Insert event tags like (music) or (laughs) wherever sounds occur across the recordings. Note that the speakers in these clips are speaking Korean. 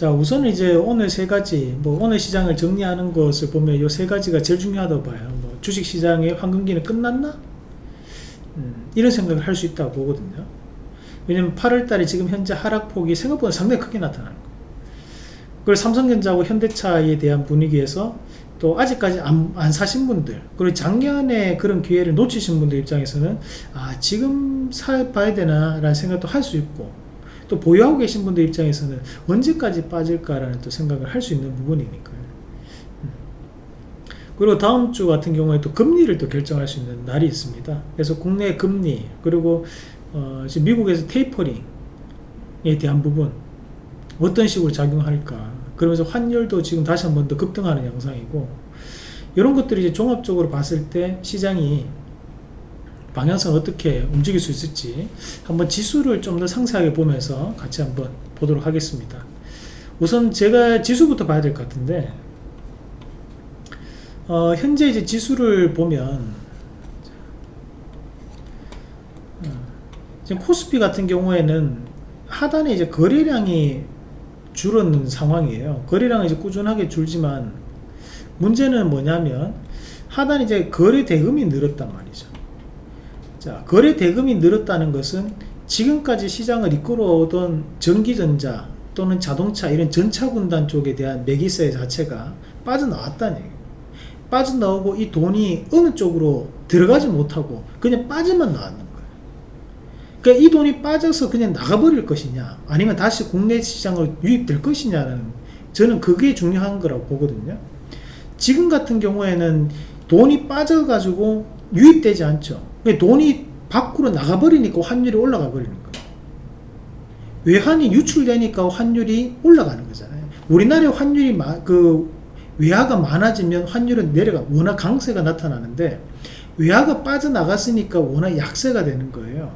자 우선은 이제 오늘 세 가지 뭐 오늘 시장을 정리하는 것을 보면 이세 가지가 제일 중요하다고 봐요. 뭐 주식시장의 황금기는 끝났나? 음, 이런 생각을 할 수 있다고 보거든요. 왜냐면 8월달에 지금 현재 하락폭이 생각보다 상당히 크게 나타나는 거예요. 그리고 삼성전자하고 현대차에 대한 분위기에서 또 아직까지 안, 안 사신 분들 그리고 작년에 그런 기회를 놓치신 분들 입장에서는 아 지금 사봐야 되나 라는 생각도 할 수 있고 또 보유하고 계신 분들 입장에서는 언제까지 빠질까라는 또 생각을 할 수 있는 부분이니까요. 음. 그리고 다음 주 같은 경우에 또 금리를 또 결정할 수 있는 날이 있습니다. 그래서 국내 금리 그리고 어 지금 미국에서 테이퍼링에 대한 부분 어떤 식으로 작용할까 그러면서 환율도 지금 다시 한 번 더 급등하는 양상이고 이런 것들이 이제 종합적으로 봤을 때 시장이 방향성 어떻게 움직일 수 있을지 한번 지수를 좀 더 상세하게 보면서 같이 한번 보도록 하겠습니다. 우선 제가 지수부터 봐야 될 것 같은데 어, 현재 이제 지수를 보면 어, 지금 코스피 같은 경우에는 하단에 이제 거래량이 줄었는 상황이에요. 거래량은 이제 꾸준하게 줄지만 문제는 뭐냐면 하단 이제 거래 대금이 늘었단 말이죠 자, 거래 대금이 늘었다는 것은 지금까지 시장을 이끌어오던 전기전자 또는 자동차 이런 전차군단 쪽에 대한 매기세 자체가 빠져나왔다는. 빠져나오고 이 돈이 어느 쪽으로 들어가지 못하고 그냥 빠져만 나왔는 거예요. 그러니까 이 돈이 빠져서 그냥 나가버릴 것이냐 아니면 다시 국내 시장으로 유입될 것이냐는 저는 그게 중요한 거라고 보거든요. 지금 같은 경우에는 돈이 빠져가지고 유입되지 않죠. 돈이 밖으로 나가버리니까 환율이 올라가 버리는 거예요. 외환이 유출되니까 환율이 올라가는 거잖아요. 우리나라의 환율이 마, 그 외화가 많아지면 환율은 내려가 워낙 강세가 나타나는데 외화가 빠져나갔으니까 워낙 약세가 되는 거예요.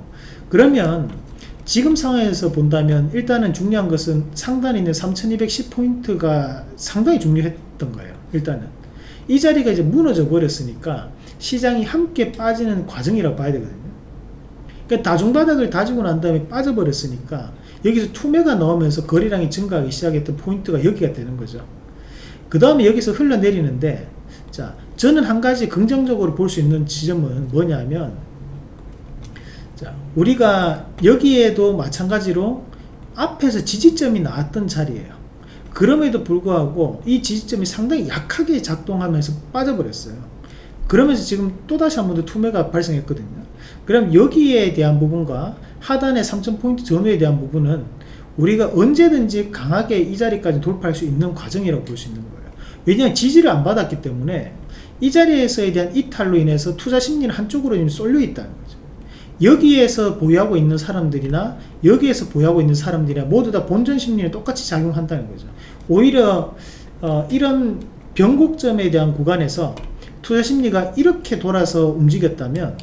그러면 지금 상황에서 본다면 일단은 중요한 것은 상단에 있는 3210포인트가 상당히 중요했던 거예요. 일단은 이 자리가 이제 무너져 버렸으니까 시장이 함께 빠지는 과정이라고 봐야 되거든요. 그러니까 다중바닥을 다지고 난 다음에 빠져버렸으니까 여기서 투매가 나오면서 거래량이 증가하기 시작했던 포인트가 여기가 되는 거죠. 그 다음에 여기서 흘러내리는데 자 저는 한 가지 긍정적으로 볼 수 있는 지점은 뭐냐면 자 우리가 여기에도 마찬가지로 앞에서 지지점이 나왔던 자리예요. 그럼에도 불구하고 이 지지점이 상당히 약하게 작동하면서 빠져버렸어요. 그러면서 지금 또다시 한 번 더 투매가 발생했거든요. 그럼 여기에 대한 부분과 하단의 3000포인트 전후에 대한 부분은 우리가 언제든지 강하게 이 자리까지 돌파할 수 있는 과정이라고 볼 수 있는 거예요. 왜냐하면 지지를 안 받았기 때문에 이 자리에서에 대한 이탈로 인해서 투자 심리는 한쪽으로 지금 쏠려 있다는 거죠. 여기에서 보유하고 있는 사람들이나 여기에서 보유하고 있는 사람들이나 모두 다 본전 심리는 똑같이 작용한다는 거죠. 오히려 어, 이런 변곡점에 대한 구간에서 투자 심리가 이렇게 돌아서 움직였다면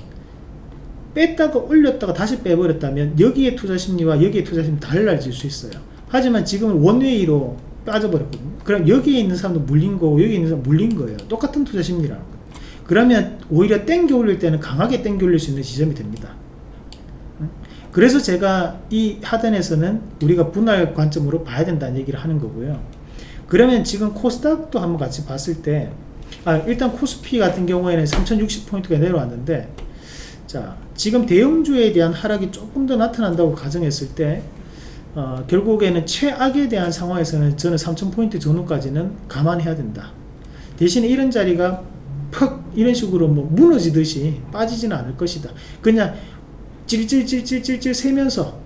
뺐다가 올렸다가 다시 빼버렸다면 여기에 투자 심리와 여기에 투자 심리 달라질 수 있어요. 하지만 지금은 원웨이로 빠져버렸거든요. 그럼 여기에 있는 사람도 물린 거고 여기 있는 사람 물린 거예요. 똑같은 투자 심리라는 거예요. 그러면 오히려 땡겨 올릴 때는 강하게 땡겨 올릴 수 있는 지점이 됩니다. 그래서 제가 이 하단에서는 우리가 분할 관점으로 봐야 된다는 얘기를 하는 거고요. 그러면 지금 코스닥도 한번 같이 봤을 때 아, 일단 코스피 같은 경우에는 3060포인트가 내려왔는데 자 지금 대형주에 대한 하락이 조금 더 나타난다고 가정했을 때 어, 결국에는 최악에 대한 상황에서는 저는 3000포인트 전후까지는 감안해야 된다. 대신에 이런 자리가 퍽 이런 식으로 뭐 무너지듯이 빠지지는 않을 것이다. 그냥 찔찔찔찔찔찔 세면서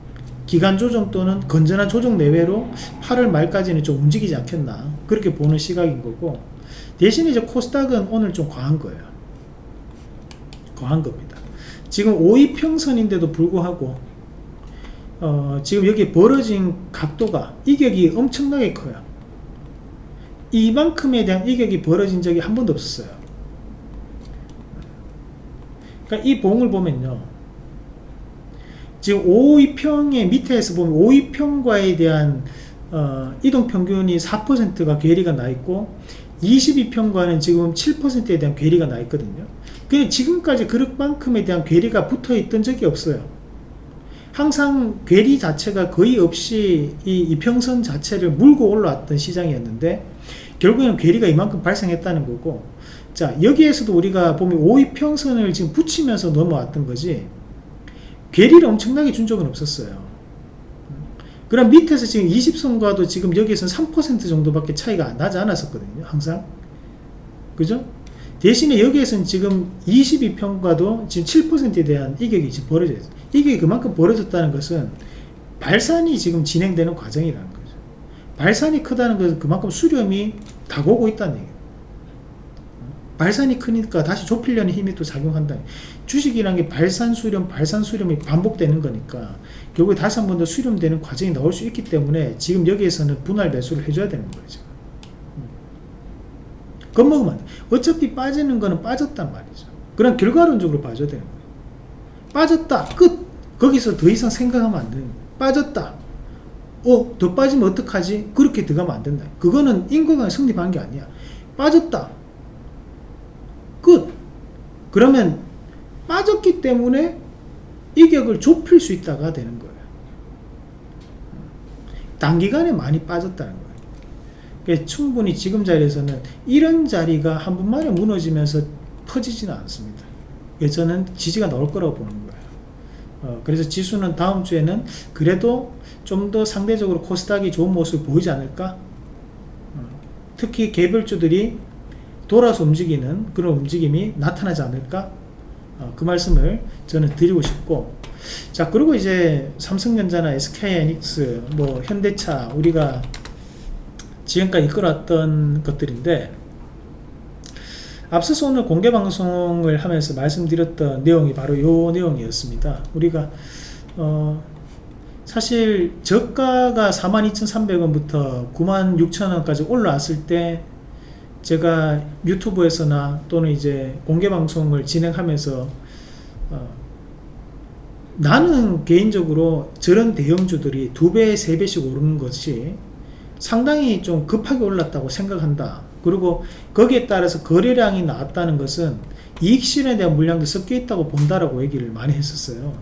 기간 조정 또는 건전한 조정 내외로 8월 말까지는 좀 움직이지 않겠나. 그렇게 보는 시각인 거고 대신에 이제 코스닥은 오늘 좀 과한 거예요. 과한 겁니다. 지금 5위 평선인데도 불구하고 어, 지금 여기 벌어진 각도가 이격이 엄청나게 커요. 이만큼에 대한 이격이 벌어진 적이 한 번도 없었어요. 그러니까 이 봉을 보면요. 지금 5위평의 밑에서 보면 5위평과에 대한 어, 이동평균이 4%가 괴리가 나 있고 22평과는 지금 7%에 대한 괴리가 나 있거든요. 근데 지금까지 그릇만큼에 대한 괴리가 붙어 있던 적이 없어요. 항상 괴리 자체가 거의 없이 이 이평선 자체를 물고 올라왔던 시장이었는데 결국에는 괴리가 이만큼 발생했다는 거고 자 여기에서도 우리가 보면 5이평선을 지금 붙이면서 넘어왔던 거지 괴리를 엄청나게 준 적은 없었어요 그럼 밑에서 지금 20선과도 지금 여기에서는 3% 정도밖에 차이가 나지 않았었거든요 항상. 그죠? 대신에 여기에서는 지금 22평과도 지금 7%에 대한 이격이 지금 벌어져 있어요. 이격이 그만큼 벌어졌다는 것은 발산이 지금 진행되는 과정이라는 거죠. 발산이 크다는 것은 그만큼 수렴이 다가오고 있다는 얘기예요 발산이 크니까 다시 좁히려는 힘이 또 작용한다. 주식이라는 게 발산 수렴, 발산 수렴이 반복되는 거니까 결국에 다시 한 번 더 수렴되는 과정이 나올 수 있기 때문에 지금 여기에서는 분할 매수를 해줘야 되는 거죠. 겁먹으면 안 돼. 어차피 빠지는 거는 빠졌단 말이죠. 그럼 결과론적으로 봐줘야 되는 거예요. 빠졌다. 끝. 거기서 더 이상 생각하면 안 되는 거예요. 빠졌다. 어, 더 빠지면 어떡하지? 그렇게 들어가면 안 된다. 그거는 인과관계 성립한 게 아니야. 빠졌다. 끝. 그러면 빠졌기 때문에 이격을 좁힐 수 있다가 되는 거예요. 단기간에 많이 빠졌다는 거예요. 그러니까 충분히 지금 자리에서는 이런 자리가 한 번만에 무너지면서 퍼지지는 않습니다. 그래서 저는 지지가 나올 거라고 보는 거예요. 어, 그래서 지수는 다음 주에는 그래도 좀 더 상대적으로 코스닥이 좋은 모습을 보이지 않을까? 어, 특히 개별주들이 돌아서 움직이는 그런 움직임이 나타나지 않을까? 어, 그 말씀을 저는 드리고 싶고. 자 그리고 이제 삼성전자나 SK하이닉스 뭐 현대차 우리가 지금까지 이끌어왔던 것들인데 앞서서 오늘 공개 방송을 하면서 말씀드렸던 내용이 바로 요 내용이었습니다. 우리가 어 사실 저가가 42,300원부터 96,000원까지 올라왔을 때 제가 유튜브에서나 또는 이제 공개 방송을 진행하면서 어, 나는 개인적으로 저런 대형주들이 두 배, 세 배씩 오르는 것이 상당히 좀 급하게 올랐다고 생각한다. 그리고 거기에 따라서 거래량이 나왔다는 것은 이익 실현에 대한 물량도 섞여 있다고 본다라고 얘기를 많이 했었어요.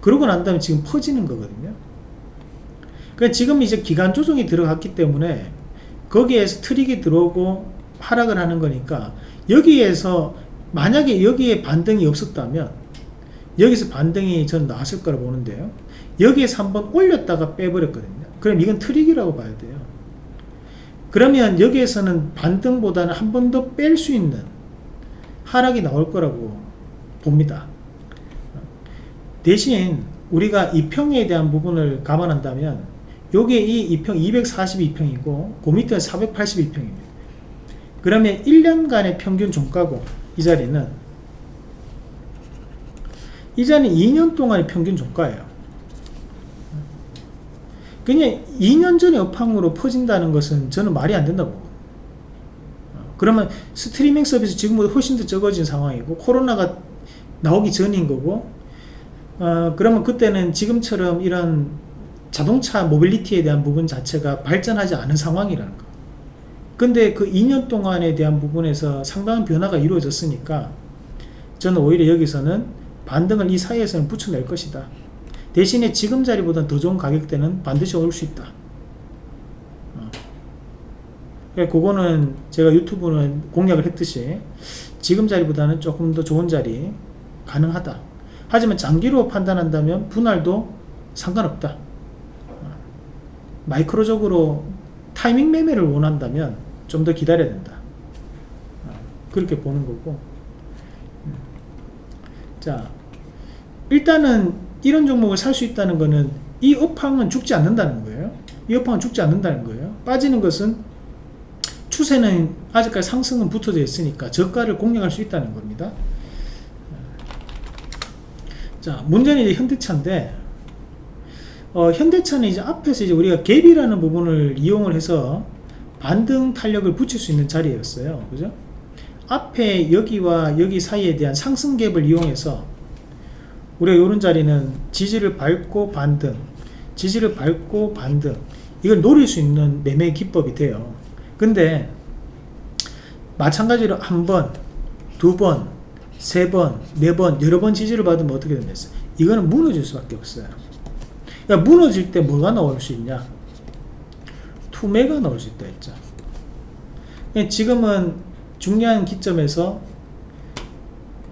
그러고 난 다음에 지금 퍼지는 거거든요. 그러니까 지금 이제 기간 조정이 들어갔기 때문에 거기에서 트릭이 들어오고 하락을 하는 거니까 여기에서 만약에 여기에 반등이 없었다면 여기서 반등이 전 나왔을 거라 보는데요. 여기에서 한번 올렸다가 빼버렸거든요. 그럼 이건 트릭이라고 봐야 돼요. 그러면 여기에서는 반등보다는 한 번 더 뺄 수 있는 하락이 나올 거라고 봅니다. 대신 우리가 이평에 대한 부분을 감안한다면 요게 이 2평 242평이고 그 밑에 482평입니다. 그러면 1년간의 평균 종가고 이 자리는 이 자리는 2년 동안의 평균 종가예요. 그냥 2년 전에 업황으로 퍼진다는 것은 저는 말이 안 된다고 그러면 스트리밍 서비스 지금보다 훨씬 더 적어진 상황이고 코로나가 나오기 전인 거고 어, 그러면 그때는 지금처럼 이런 자동차 mobility에 대한 부분 자체가 발전하지 않은 상황이라는 거. 근데 그 2년 동안에 대한 부분에서 상당한 변화가 이루어졌으니까 저는 오히려 여기서는 반등을 이 사이에서는 붙여낼 것이다. 대신에 지금 자리보다 더 좋은 가격대는 반드시 올 수 있다. 어. 그러니까 그거는 제가 유튜브는 공략을 했듯이 지금 자리보다는 조금 더 좋은 자리 가능하다. 하지만 장기로 판단한다면 분할도 상관없다 마이크로적으로 타이밍 매매를 원한다면 좀 더 기다려야 된다. 어, 그렇게 보는 거고. 음. 자, 일단은 이런 종목을 살 수 있다는 거는 이 업황은 죽지 않는다는 거예요. 이 업황은 죽지 않는다는 거예요. 빠지는 것은 추세는 아직까지 상승은 붙어져 있으니까 저가를 공략할 수 있다는 겁니다. 자, 문제는 이제 현대차인데 어, 현대차는 이제 앞에서 이제 우리가 갭이라는 부분을 이용을 해서 반등 탄력을 붙일 수 있는 자리였어요. 그죠? 앞에 여기와 여기 사이에 대한 상승 갭을 이용해서 우리가 이런 자리는 지지를 밟고 반등, 지지를 밟고 반등 이걸 노릴 수 있는 매매 기법이 돼요. 근데 마찬가지로 한 번, 두 번, 세 번, 네 번, 여러 번 지지를 받으면 어떻게 되겠어요? 이거는 무너질 수밖에 없어요 그러니까 무너질 때 뭐가 나올 수 있냐? 투매가 나올 수 있다 했죠. 그러니까 지금은 중요한 기점에서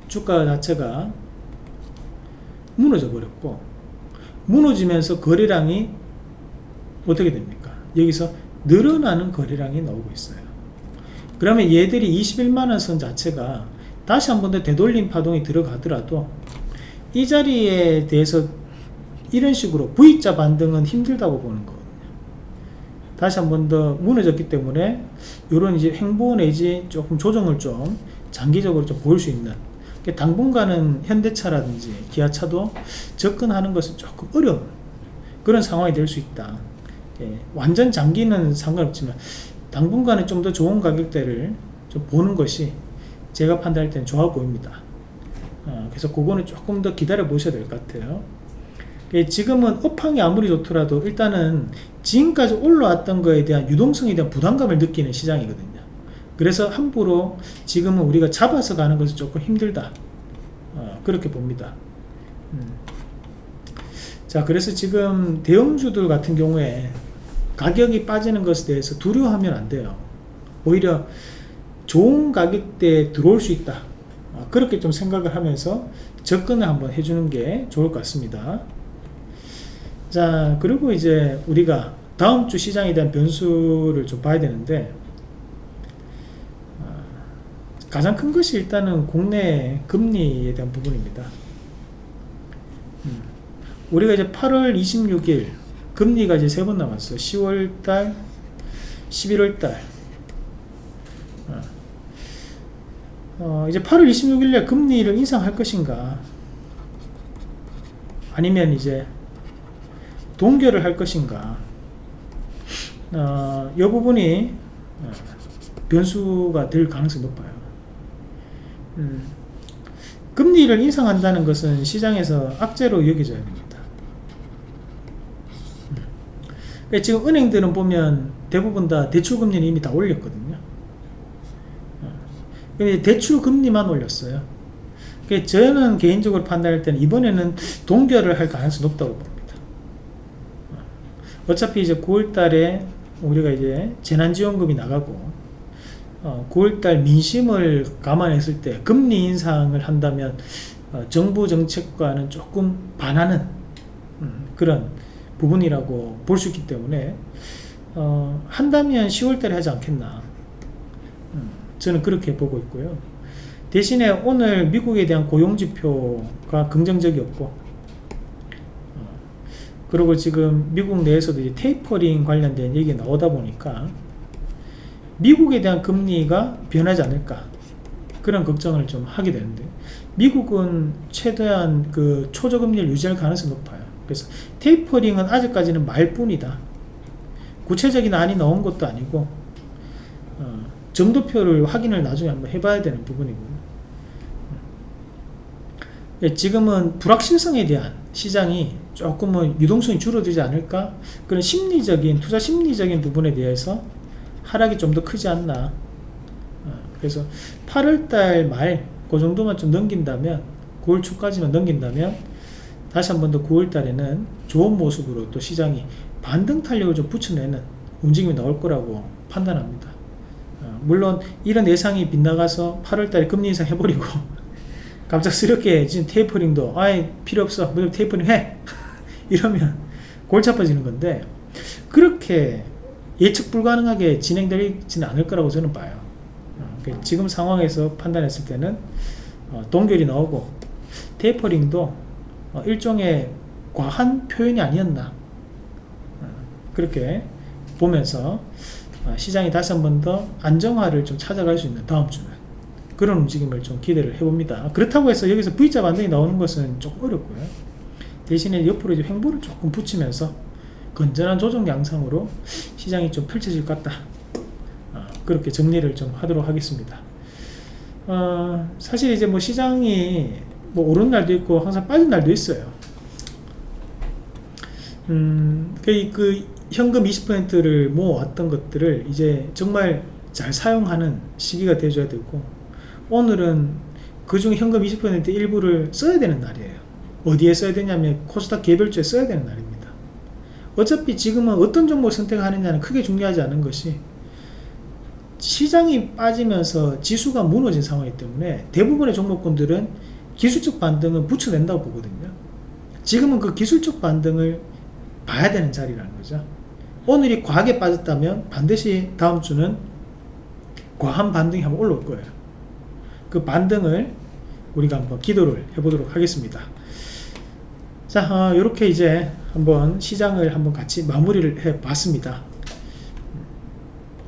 주가 자체가 무너져 버렸고 무너지면서 거래량이 어떻게 됩니까? 여기서 늘어나는 거래량이 나오고 있어요. 그러면 얘들이 21만원 선 자체가 다시 한 번 더 되돌림 파동이 들어가더라도 이 자리에 대해서 이런 식으로 V자 반등은 힘들다고 보는 거거든요. 다시 한 번 더 무너졌기 때문에 이런 이제 행보 내지 조금 조정을 좀 장기적으로 좀 보일 수 있는 당분간은 현대차라든지 기아차도 접근하는 것은 조금 어려운 그런 상황이 될 수 있다. 예, 완전 장기는 상관없지만 당분간은 좀 더 좋은 가격대를 좀 보는 것이 제가 판단할 때는 좋아 보입니다. 어, 그래서 그거는 조금 더 기다려 보셔야 될 것 같아요. 예, 지금은 업황이 아무리 좋더라도 일단은 지금까지 올라왔던 거에 대한 유동성에 대한 부담감을 느끼는 시장이거든요. 그래서 함부로 지금은 우리가 잡아서 가는 것은 조금 힘들다. 어, 그렇게 봅니다. 음. 자 그래서 지금 대형주들 같은 경우에 가격이 빠지는 것에 대해서 두려워하면 안 돼요. 오히려 좋은 가격대에 들어올 수 있다. 어, 그렇게 좀 생각을 하면서 접근을 한번 해주는 게 좋을 것 같습니다 자 그리고 이제 우리가 다음 주 시장에 대한 변수를 좀 봐야 되는데 가장 큰 것이 일단은 국내 금리에 대한 부분입니다. 음. 우리가 이제 8월 26일 금리가 이제 세 번 남았어. 10월달, 11월달. 어. 어, 이제 8월 26일에 금리를 인상할 것인가? 아니면 이제 동결을 할 것인가? 어, 이 부분이 어, 변수가 될 가능성이 높아요. 음. 금리를 인상한다는 것은 시장에서 악재로 여겨져야 됩니다. 음. 지금 은행들은 보면 대부분 다 대출금리는 이미 다 올렸거든요. 어. 대출금리만 올렸어요. 저는 개인적으로 판단할 때는 이번에는 동결을 할 가능성이 높다고 봅니다. 어. 어차피 이제 9월 달에 우리가 이제 재난지원금이 나가고 어, 9월달 민심을 감안했을 때 금리 인상을 한다면 어, 정부 정책과는 조금 반하는 음, 그런 부분이라고 볼 수 있기 때문에 어, 한다면 10월달에 하지 않겠나 음, 저는 그렇게 보고 있고요 대신에 오늘 미국에 대한 고용지표가 긍정적이었고 어, 그리고 지금 미국 내에서도 이제 테이퍼링 관련된 얘기가 나오다 보니까 미국에 대한 금리가 변하지 않을까 그런 걱정을 좀 하게 되는데 미국은 최대한 그 초저금리를 유지할 가능성이 높아요. 그래서 테이퍼링은 아직까지는 말뿐이다. 구체적인 안이 나온 것도 아니고 어, 점도표를 확인을 나중에 한번 해봐야 되는 부분이고요 예, 지금은 불확실성에 대한 시장이 조금은 유동성이 줄어들지 않을까? 그런 심리적인 투자 심리적인 부분에 대해서 하락이 좀 더 크지 않나? 어, 그래서 8월달 말 그 정도만 좀 넘긴다면 9월 초까지만 넘긴다면 다시 한 번 더 9월달에는 좋은 모습으로 또 시장이 반등 탄력을 좀 붙여내는 움직임이 나올 거라고 판단합니다. 어, 물론 이런 예상이 빗나가서 8월달에 금리 인상 해버리고 (laughs) 갑작스럽게 지금 테이퍼링도 아예 필요 없어. 무조건 테이퍼링 해 이러면 골치 아파지는 건데 그렇게 예측 불가능하게 진행되지는 않을 거라고 저는 봐요. 어, 그 지금 상황에서 판단했을 때는 어, 동결이 나오고 테이퍼링도 어, 일종의 과한 표현이 아니었나 그렇게 보면서 시장이 다시 한 번 더 안정화를 좀 찾아갈 수 있는 다음 주는 그런 움직임을 좀 기대를 해봅니다. 그렇다고 해서 여기서 V자 반등이 나오는 것은 조금 어렵고요 대신에 옆으로 이제 횡보를 조금 붙이면서 건전한 조정 양상으로 시장이 좀 펼쳐질 것 같다. 어, 그렇게 정리를 좀 하도록 하겠습니다. 어, 사실 이제 뭐 시장이 뭐 오른 날도 있고 항상 빠진 날도 있어요. 음, 그, 그 현금 20%를 모아왔던 것들을 이제 정말 잘 사용하는 시기가 되어줘야 되고 오늘은 그중 현금 20% 일부를 써야 되는 날이에요 어디에 써야 되냐면 코스닥 개별주에 써야 되는 날입니다. 어차피 지금은 어떤 종목을 선택하느냐는 크게 중요하지 않은 것이 시장이 빠지면서 지수가 무너진 상황이기 때문에 대부분의 종목군들은 기술적 반등은 붙여낸다고 보거든요. 지금은 그 기술적 반등을 봐야 되는 자리라는 거죠. 오늘이 과하게 빠졌다면 반드시 다음 주는 과한 반등이 한번 올라올 거예요. 그 반등을 우리가 한번 기도를 해보도록 하겠습니다. 자, 어, 이렇게 이제 한번 시장을 한번 같이 마무리를 해 봤습니다.